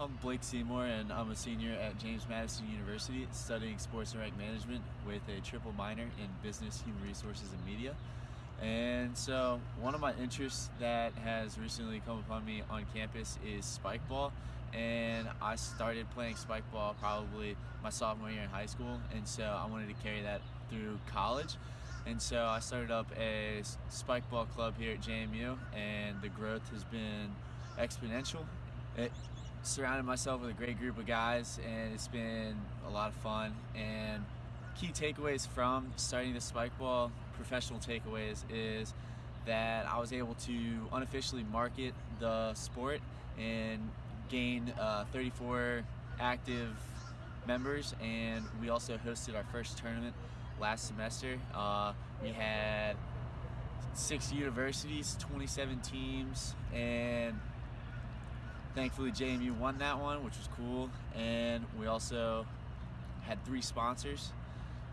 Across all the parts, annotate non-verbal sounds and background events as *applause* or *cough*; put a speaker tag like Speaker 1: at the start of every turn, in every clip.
Speaker 1: I'm Blake Seymour and I'm a senior at James Madison University studying sports and rec management with a triple minor in business, human resources, and media. And so one of my interests that has recently come upon me on campus is spike ball. And I started playing spike ball probably my sophomore year in high school. And so I wanted to carry that through college. And so I started up a spike ball club here at JMU and the growth has been exponential. It, surrounded myself with a great group of guys and it's been a lot of fun and key takeaways from starting the spike ball professional takeaways is that I was able to unofficially market the sport and gain uh, 34 active members and we also hosted our first tournament last semester. Uh, we had six universities, 27 teams and thankfully JMU won that one, which was cool. And we also had three sponsors.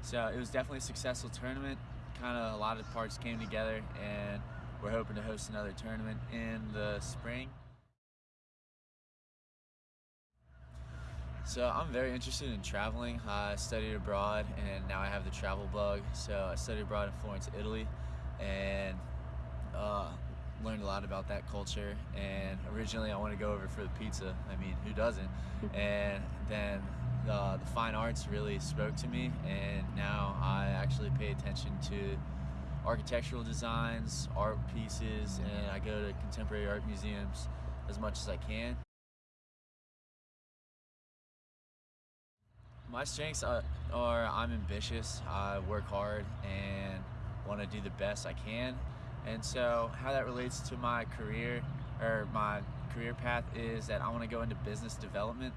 Speaker 1: So it was definitely a successful tournament. Kind of a lot of parts came together and we're hoping to host another tournament in the spring. So I'm very interested in traveling. I studied abroad and now I have the travel bug. So I studied abroad in Florence, Italy and learned a lot about that culture and originally I wanted to go over for the pizza. I mean who doesn't? *laughs* And then the, the fine arts really spoke to me and now I actually pay attention to architectural designs art pieces and I go to contemporary art museums as much as I can. My strengths are, are I'm ambitious I work hard and want to do the best I can and so how that relates to my career or my career path is that I want to go into business development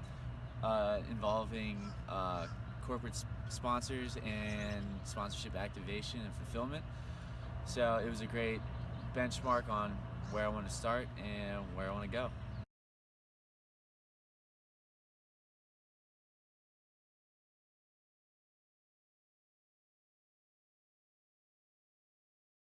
Speaker 1: uh, involving uh, corporate sponsors and sponsorship activation and fulfillment. So it was a great benchmark on where I want to start and where I want to go.